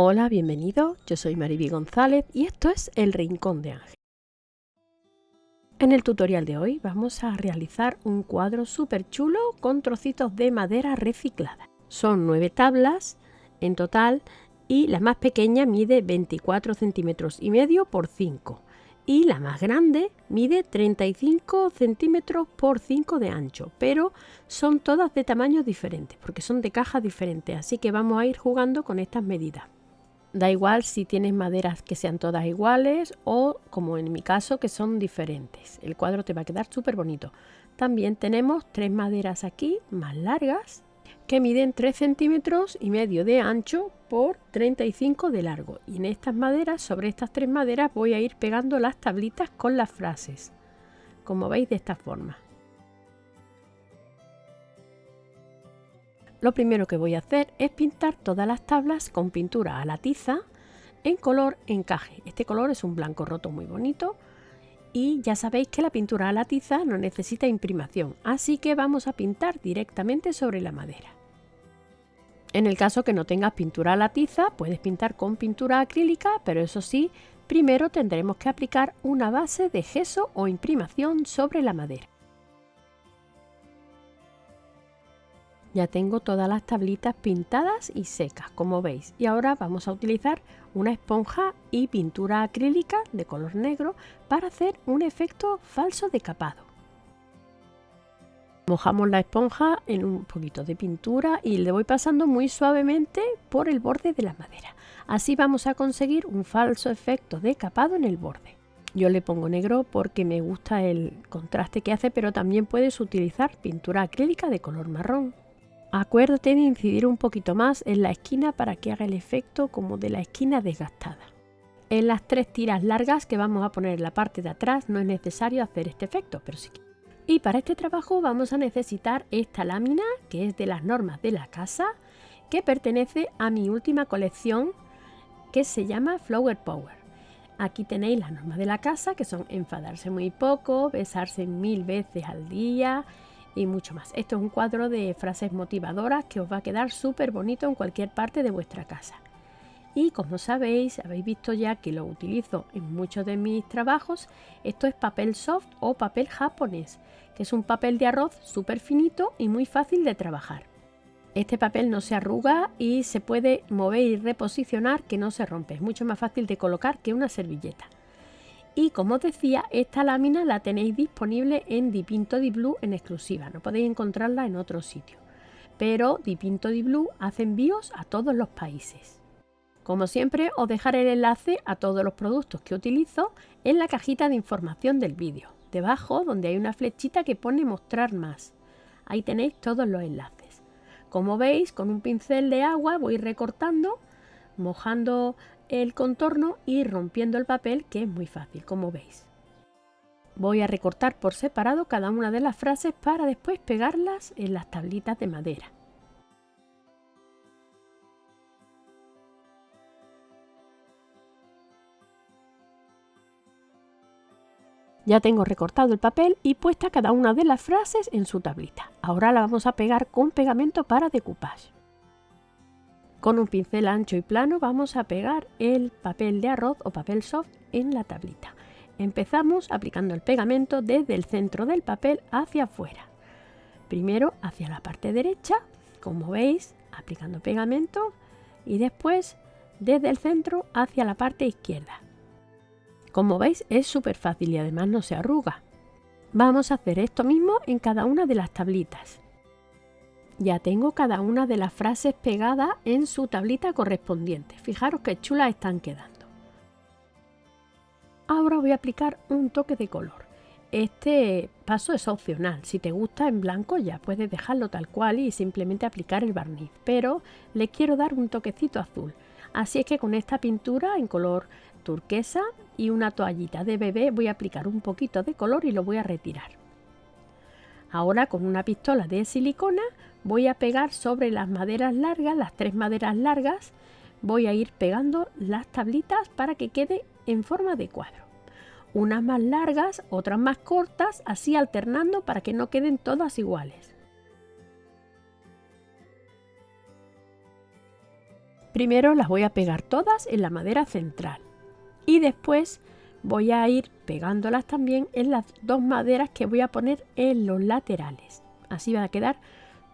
Hola, bienvenido. Yo soy Mariby González y esto es El Rincón de Ángel. En el tutorial de hoy vamos a realizar un cuadro súper chulo con trocitos de madera reciclada. Son nueve tablas en total y la más pequeña mide 24 centímetros y medio por 5 y la más grande mide 35 centímetros por 5 de ancho, pero son todas de tamaños diferentes porque son de cajas diferentes, así que vamos a ir jugando con estas medidas. Da igual si tienes maderas que sean todas iguales o como en mi caso que son diferentes. El cuadro te va a quedar súper bonito. También tenemos tres maderas aquí más largas que miden 3 centímetros y medio de ancho por 35 de largo y en estas maderas sobre estas tres maderas voy a ir pegando las tablitas con las frases como veis de esta forma lo primero que voy a hacer es pintar todas las tablas con pintura a la tiza en color encaje este color es un blanco roto muy bonito y ya sabéis que la pintura a la tiza no necesita imprimación así que vamos a pintar directamente sobre la madera en el caso que no tengas pintura a la tiza, puedes pintar con pintura acrílica, pero eso sí, primero tendremos que aplicar una base de gesso o imprimación sobre la madera. Ya tengo todas las tablitas pintadas y secas, como veis, y ahora vamos a utilizar una esponja y pintura acrílica de color negro para hacer un efecto falso de capado. Mojamos la esponja en un poquito de pintura y le voy pasando muy suavemente por el borde de la madera. Así vamos a conseguir un falso efecto de capado en el borde. Yo le pongo negro porque me gusta el contraste que hace, pero también puedes utilizar pintura acrílica de color marrón. Acuérdate de incidir un poquito más en la esquina para que haga el efecto como de la esquina desgastada. En las tres tiras largas que vamos a poner en la parte de atrás no es necesario hacer este efecto, pero si y para este trabajo vamos a necesitar esta lámina, que es de las normas de la casa, que pertenece a mi última colección, que se llama Flower Power. Aquí tenéis las normas de la casa, que son enfadarse muy poco, besarse mil veces al día y mucho más. Esto es un cuadro de frases motivadoras que os va a quedar súper bonito en cualquier parte de vuestra casa. Y como sabéis, habéis visto ya que lo utilizo en muchos de mis trabajos, esto es papel soft o papel japonés, que es un papel de arroz súper finito y muy fácil de trabajar. Este papel no se arruga y se puede mover y reposicionar que no se rompe, es mucho más fácil de colocar que una servilleta. Y como os decía, esta lámina la tenéis disponible en Dipinto Di Blue en exclusiva, no podéis encontrarla en otro sitio. Pero Dipinto Di Blue hace envíos a todos los países. Como siempre os dejaré el enlace a todos los productos que utilizo en la cajita de información del vídeo, debajo donde hay una flechita que pone mostrar más. Ahí tenéis todos los enlaces. Como veis con un pincel de agua voy recortando, mojando el contorno y rompiendo el papel que es muy fácil como veis. Voy a recortar por separado cada una de las frases para después pegarlas en las tablitas de madera. Ya tengo recortado el papel y puesta cada una de las frases en su tablita. Ahora la vamos a pegar con pegamento para decoupage. Con un pincel ancho y plano vamos a pegar el papel de arroz o papel soft en la tablita. Empezamos aplicando el pegamento desde el centro del papel hacia afuera. Primero hacia la parte derecha, como veis, aplicando pegamento y después desde el centro hacia la parte izquierda. Como veis es súper fácil y además no se arruga. Vamos a hacer esto mismo en cada una de las tablitas. Ya tengo cada una de las frases pegadas en su tablita correspondiente. Fijaros qué chulas están quedando. Ahora voy a aplicar un toque de color. Este paso es opcional, si te gusta en blanco ya puedes dejarlo tal cual y simplemente aplicar el barniz, pero le quiero dar un toquecito azul. Así es que con esta pintura en color turquesa y una toallita de bebé voy a aplicar un poquito de color y lo voy a retirar. Ahora con una pistola de silicona voy a pegar sobre las maderas largas, las tres maderas largas, voy a ir pegando las tablitas para que quede en forma de cuadro. Unas más largas, otras más cortas, así alternando para que no queden todas iguales. Primero las voy a pegar todas en la madera central y después voy a ir pegándolas también en las dos maderas que voy a poner en los laterales. Así va a quedar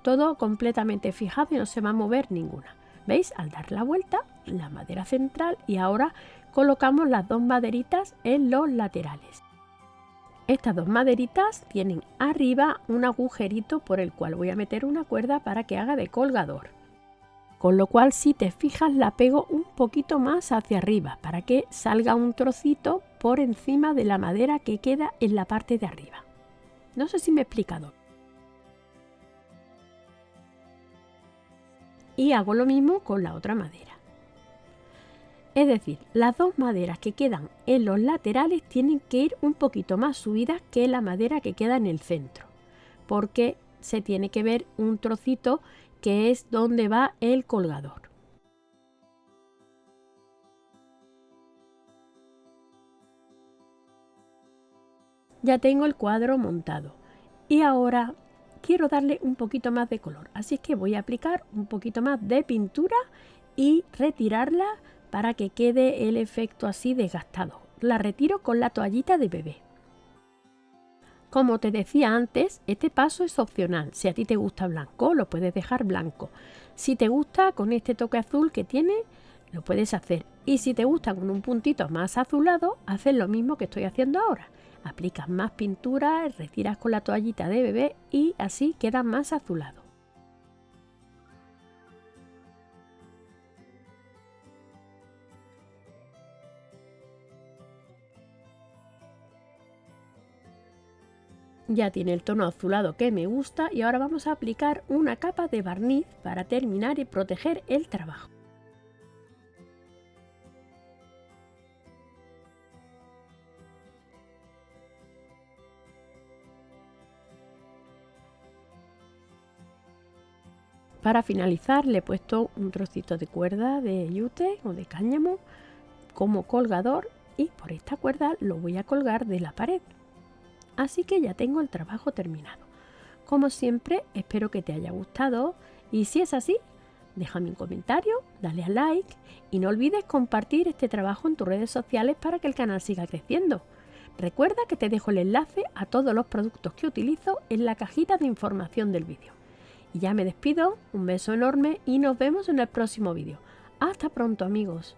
todo completamente fijado y no se va a mover ninguna. ¿Veis? Al dar la vuelta, la madera central y ahora colocamos las dos maderitas en los laterales. Estas dos maderitas tienen arriba un agujerito por el cual voy a meter una cuerda para que haga de colgador. Con lo cual si te fijas la pego un poquito más hacia arriba para que salga un trocito por encima de la madera que queda en la parte de arriba. No sé si me he explicado. Y hago lo mismo con la otra madera. Es decir, las dos maderas que quedan en los laterales tienen que ir un poquito más subidas que la madera que queda en el centro, porque se tiene que ver un trocito que es donde va el colgador. Ya tengo el cuadro montado y ahora quiero darle un poquito más de color, así que voy a aplicar un poquito más de pintura y retirarla para que quede el efecto así desgastado. La retiro con la toallita de bebé. Como te decía antes, este paso es opcional. Si a ti te gusta blanco, lo puedes dejar blanco. Si te gusta con este toque azul que tiene, lo puedes hacer. Y si te gusta con un puntito más azulado, haces lo mismo que estoy haciendo ahora. Aplicas más pintura, retiras con la toallita de bebé y así queda más azulado. Ya tiene el tono azulado que me gusta y ahora vamos a aplicar una capa de barniz para terminar y proteger el trabajo. Para finalizar le he puesto un trocito de cuerda de yute o de cáñamo como colgador y por esta cuerda lo voy a colgar de la pared. Así que ya tengo el trabajo terminado. Como siempre, espero que te haya gustado y si es así, déjame un comentario, dale a like y no olvides compartir este trabajo en tus redes sociales para que el canal siga creciendo. Recuerda que te dejo el enlace a todos los productos que utilizo en la cajita de información del vídeo. Y ya me despido, un beso enorme y nos vemos en el próximo vídeo. Hasta pronto amigos.